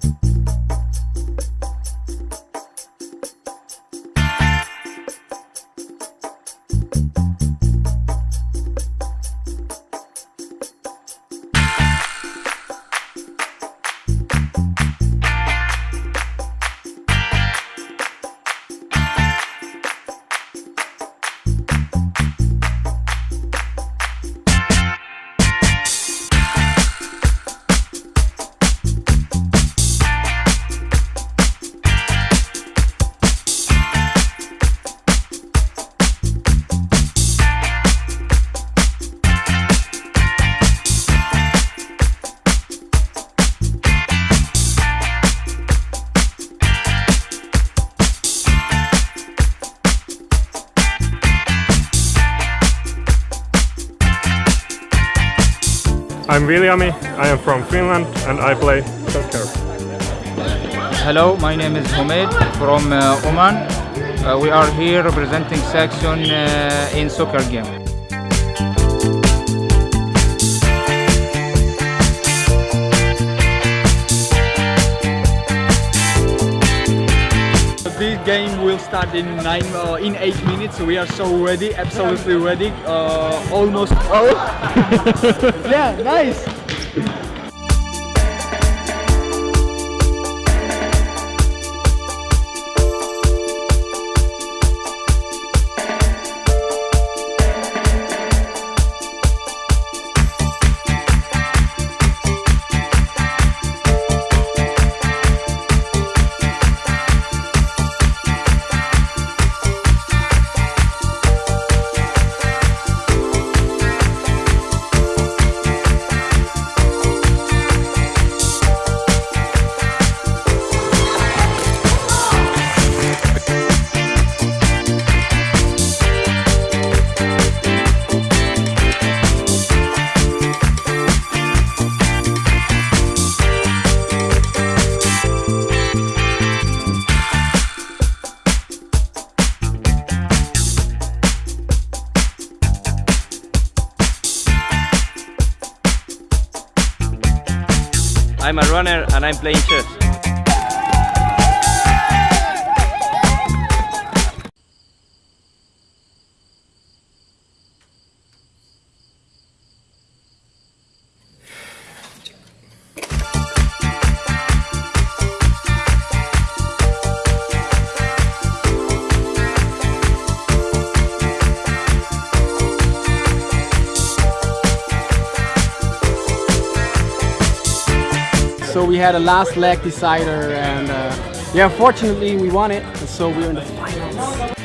thank you I'm Viljami, I am from Finland and I play soccer. Hello, my name is Homed from uh, Oman. Uh, we are here representing section uh, in soccer game. Will start in nine, uh, in eight minutes. We are so ready, absolutely ready. Uh, almost. Oh, yeah, nice. I'm a runner and I'm playing chess. So we had a last leg decider, and uh, yeah, fortunately we won it. So we're in the finals.